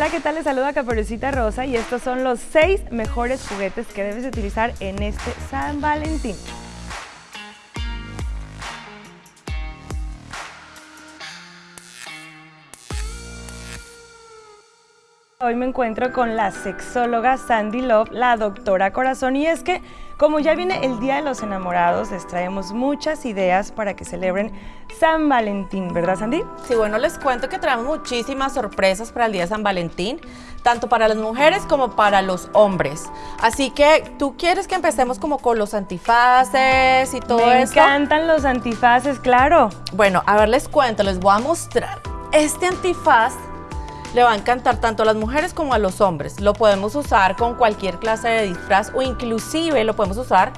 Hola, ¿qué tal? Les saluda Caperucita Rosa y estos son los seis mejores juguetes que debes utilizar en este San Valentín. Hoy me encuentro con la sexóloga Sandy Love, la doctora Corazón, y es que como ya viene el Día de los Enamorados, les traemos muchas ideas para que celebren San Valentín, ¿verdad Sandy? Sí, bueno, les cuento que traemos muchísimas sorpresas para el Día de San Valentín, tanto para las mujeres como para los hombres. Así que, ¿tú quieres que empecemos como con los antifaces y todo eso? Me encantan los antifaces, claro. Bueno, a ver, les cuento, les voy a mostrar. Este antifaz le va a encantar tanto a las mujeres como a los hombres. Lo podemos usar con cualquier clase de disfraz o inclusive lo podemos usar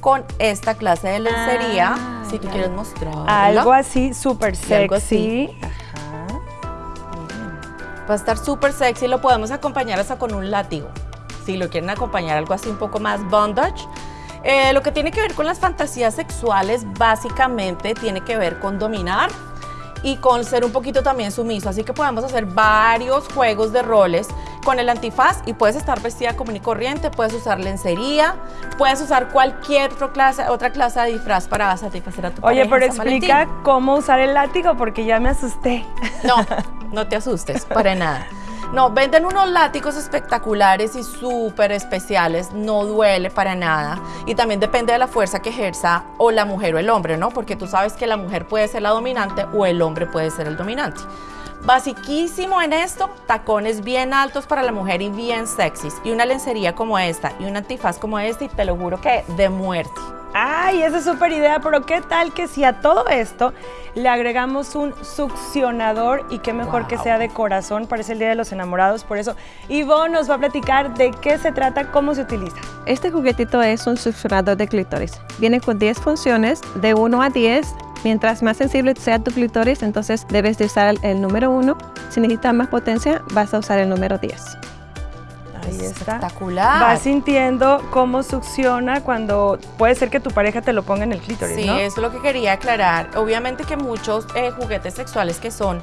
con esta clase de lencería, ah, si tú quieres mostrar. Algo así súper sexy. Va a estar súper sexy, lo podemos acompañar hasta con un látigo. Si lo quieren acompañar algo así un poco más bondage. Eh, lo que tiene que ver con las fantasías sexuales básicamente tiene que ver con dominar, y con ser un poquito también sumiso. Así que podemos hacer varios juegos de roles con el antifaz y puedes estar vestida común y corriente, puedes usar lencería, puedes usar cualquier otra clase, otra clase de disfraz para satisfacer a tu Oye, pero explica cómo usar el látigo porque ya me asusté. No, no te asustes, para nada. No, venden unos látigos espectaculares y súper especiales, no duele para nada. Y también depende de la fuerza que ejerza o la mujer o el hombre, ¿no? Porque tú sabes que la mujer puede ser la dominante o el hombre puede ser el dominante. Basiquísimo en esto, tacones bien altos para la mujer y bien sexys. Y una lencería como esta y un antifaz como este y te lo juro que de muerte. Ay, esa es súper idea, pero ¿qué tal que si a todo esto le agregamos un succionador y qué mejor que sea de corazón? Parece el Día de los Enamorados, por eso Ivonne nos va a platicar de qué se trata, cómo se utiliza. Este juguetito es un succionador de clítoris. Viene con 10 funciones, de 1 a 10. Mientras más sensible sea tu clítoris, entonces debes de usar el número 1. Si necesitas más potencia, vas a usar el número 10. Ahí está. Espectacular. Vas sintiendo cómo succiona cuando puede ser que tu pareja te lo ponga en el clítoris, sí, ¿no? eso es lo que quería aclarar. Obviamente que muchos eh, juguetes sexuales que son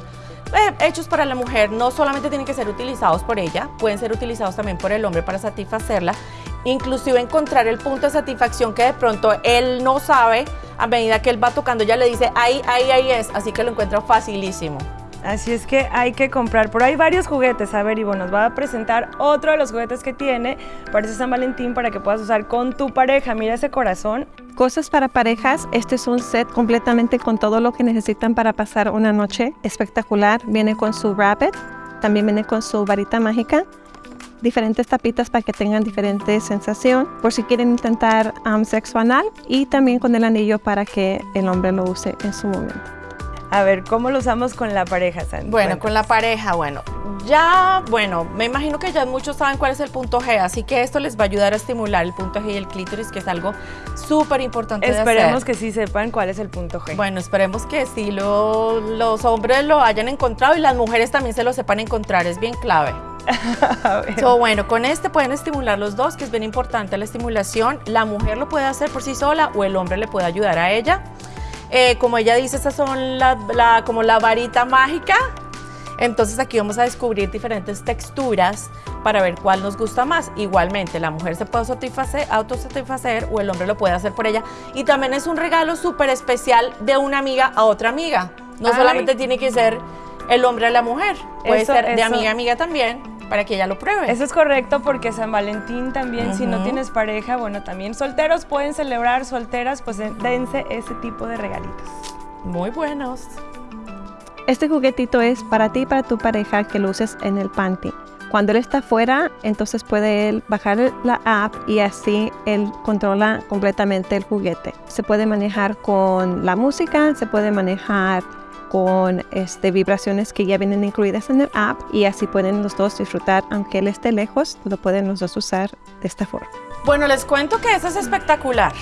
eh, hechos para la mujer no solamente tienen que ser utilizados por ella, pueden ser utilizados también por el hombre para satisfacerla, inclusive encontrar el punto de satisfacción que de pronto él no sabe, a medida que él va tocando ya le dice, ahí, ahí, ahí es, así que lo encuentra facilísimo. Así es que hay que comprar. Por ahí varios juguetes. A ver, Ivo nos va a presentar otro de los juguetes que tiene para San Valentín para que puedas usar con tu pareja. Mira ese corazón. Cosas para parejas. Este es un set completamente con todo lo que necesitan para pasar una noche espectacular. Viene con su rabbit, también viene con su varita mágica diferentes tapitas para que tengan diferente sensación por si quieren intentar um, sexo anal y también con el anillo para que el hombre lo use en su momento. A ver, ¿cómo lo usamos con la pareja, Sandy? Bueno, con la pareja, bueno, ya, bueno, me imagino que ya muchos saben cuál es el punto G, así que esto les va a ayudar a estimular el punto G y el clítoris, que es algo súper importante Esperemos que sí sepan cuál es el punto G. Bueno, esperemos que sí los hombres lo hayan encontrado y las mujeres también se lo sepan encontrar, es bien clave. so, bueno, con este pueden estimular los dos, que es bien importante la estimulación. La mujer lo puede hacer por sí sola o el hombre le puede ayudar a ella. Eh, como ella dice, estas son la, como la varita mágica. Entonces aquí vamos a descubrir diferentes texturas para ver cuál nos gusta más. Igualmente, la mujer se puede autosatisfacer o el hombre lo puede hacer por ella. Y también es un regalo súper especial de una amiga a otra amiga. No solamente tiene que ser el hombre a la mujer, puede ser de amiga a amiga también para que ella lo pruebe. Eso es correcto porque San Valentín también, si no tienes pareja, bueno, también solteros pueden celebrar, solteras, pues dense ese tipo de regalitos. Muy buenos. Este juguetito es para ti y para tu pareja que lo uses en el panty. Cuando él está afuera, entonces puede él bajar la app y así él controla completamente el juguete. Se puede manejar con la música, se puede manejar con este, vibraciones que ya vienen incluidas en el app y así pueden los dos disfrutar, aunque él esté lejos, lo pueden los dos usar de esta forma. Bueno, les cuento que eso es espectacular.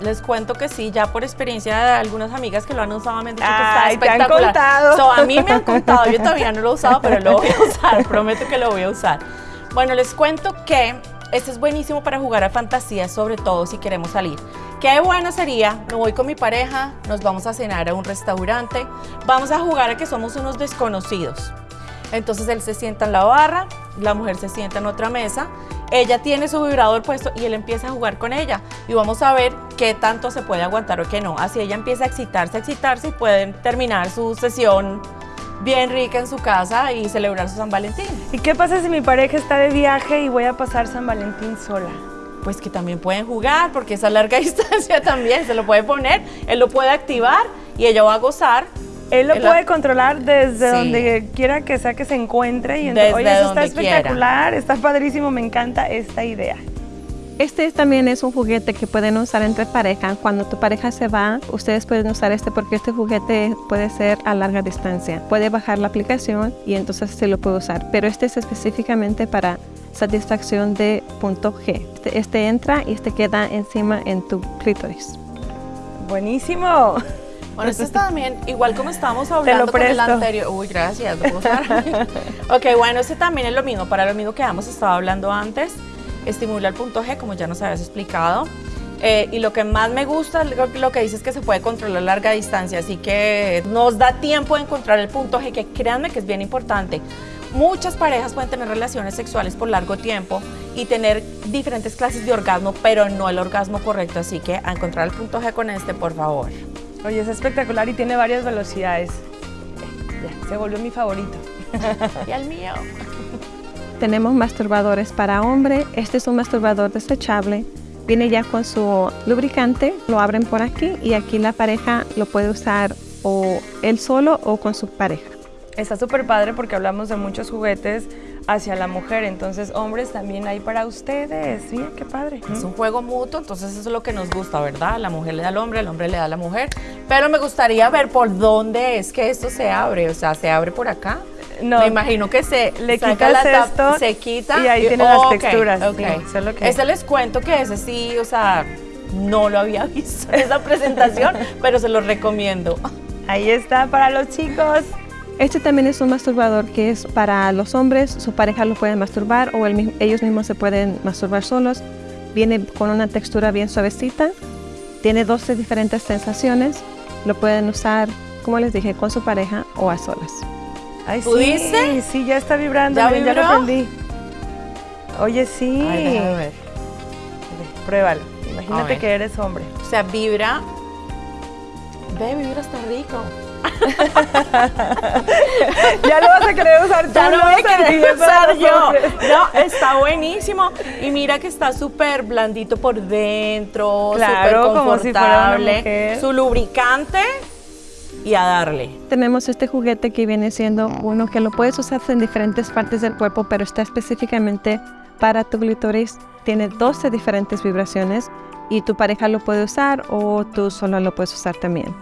Les cuento que sí, ya por experiencia de algunas amigas que lo han usado me han dicho que está espectacular. Te han contado. a mí me han contado, yo todavía no lo he usado, pero lo voy a usar, prometo que lo voy a usar. Bueno, les cuento que este es buenísimo para jugar a fantasía, sobre todo si queremos salir. Qué bueno sería, me voy con mi pareja, nos vamos a cenar a un restaurante, vamos a jugar a que somos unos desconocidos. Entonces él se sienta en la barra, la mujer se sienta en otra mesa, ella tiene su vibrador puesto y él empieza a jugar con ella y vamos a ver qué tanto se puede aguantar o qué no. Así ella empieza a excitarse, a excitarse y pueden terminar su sesión bien rica en su casa y celebrar su San Valentín. ¿Y qué pasa si mi pareja está de viaje y voy a pasar San Valentín sola? Pues que también pueden jugar porque esa larga distancia también se lo puede poner, él lo puede activar y ella va a gozar él lo puede controlar desde donde quiera que sea que se encuentre y entonces, oye, eso está espectacular, está padrísimo, me encanta esta idea. Este también es un juguete que pueden usar entre pareja. Cuando tu pareja se va, ustedes pueden usar este porque este juguete puede ser a larga distancia. Puede bajar la aplicación y entonces se lo puede usar. Pero este es específicamente para satisfacción de punto G. Este, este entra y este queda encima en tu clítoris. Buenísimo. Bueno, este está también, igual como estábamos hablando con el anterior. Uy, gracias. ok, bueno, este también es lo mismo, para lo mismo que hemos estado hablando antes. Estimula el punto G, como ya nos habías explicado. Eh, y lo que más me gusta, lo, que dice es que se puede controlar a larga distancia, así que nos da tiempo de encontrar el punto G, que créanme que es bien importante. Muchas parejas pueden tener relaciones sexuales por largo tiempo y tener diferentes clases de orgasmo, pero no el orgasmo correcto, así que a encontrar el punto G con este, por favor. Oye, es espectacular y tiene varias velocidades. Ya, se volvió mi favorito. y el mío. Tenemos masturbadores para hombre. Este es un masturbador desechable. Viene ya con su lubricante. Lo abren por aquí y aquí la pareja lo puede usar o él solo o con su pareja. Está súper padre porque hablamos de muchos juguetes hacia la mujer. Entonces, hombres también hay para ustedes. Sí, qué padre. Es un juego mutuo, entonces eso es lo que nos gusta, ¿verdad? La mujer le da al hombre, el hombre le da a la mujer. Pero me gustaría ver por dónde es que esto se abre. O sea, ¿se abre por acá? No. Me imagino que se le quita esto se quita y ahí tiene las texturas. Okay. Ese les cuento que ese sí, o sea, no lo había visto en esa presentación, pero se lo recomiendo. Ahí está para los chicos. Este también es un masturbador que es para los hombres, su pareja lo puede masturbar o ellos mismos se pueden masturbar solos. Viene con una textura bien suavecita, tiene 12 diferentes sensaciones, lo pueden usar, como les dije, con su pareja o a solas. Ay, sí, Sí, ya está vibrando, ¿Ya, ya lo prendí. Oye, sí. a ver. Pruébalo. Imagínate que eres hombre. O sea, vibra. Ve, vibra está rico. ya lo vas a querer usar tú. Ya lo voy a querer usar yo. No, está buenísimo. Y mira que está súper blandito por dentro, claro, confortable. Su lubricante y a darle. Tenemos este juguete que viene siendo uno que lo puedes usar en diferentes partes del cuerpo, pero está específicamente para tu glitoris. Tiene 12 diferentes vibraciones y tu pareja lo puede usar o tú solo lo puedes usar también.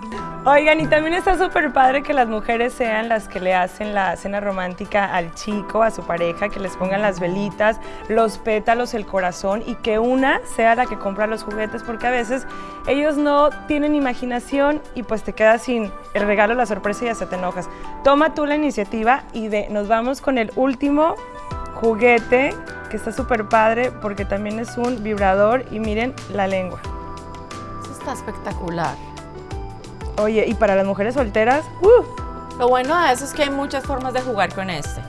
Oigan, y también está súper padre que las mujeres sean las que le hacen la cena romántica al chico, a su pareja, que les pongan las velitas, los pétalos, el corazón y que una sea la que compra los juguetes, porque a veces ellos no tienen imaginación y pues te quedas sin el regalo, la sorpresa y se te enojas. Toma tú la iniciativa y de, nos vamos con el último juguete que está súper padre porque también es un vibrador y miren la lengua. Eso está espectacular. Oye, y para las mujeres solteras, ¡uh! Lo bueno de eso es que hay muchas formas de jugar con este.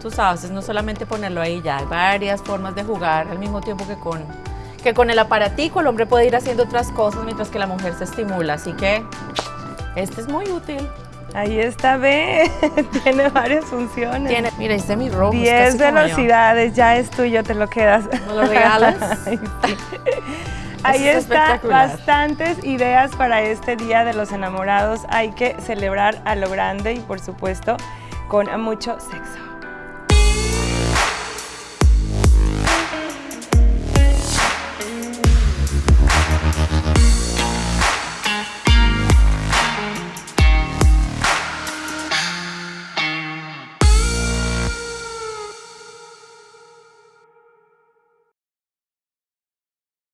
Tú sabes, es no solamente ponerlo ahí ya, hay varias formas de jugar al mismo tiempo que con, que con el aparatico. El hombre puede ir haciendo otras cosas mientras que la mujer se estimula, así que este es muy útil. Ahí está, ve, tiene varias funciones. Tiene, mira, este es mi rojo. 10 velocidades, ya es tuyo, te lo quedas. ¿Me lo regalas? Ahí están bastantes ideas para este Día de los Enamorados. Hay que celebrar a lo grande y por supuesto con mucho sexo.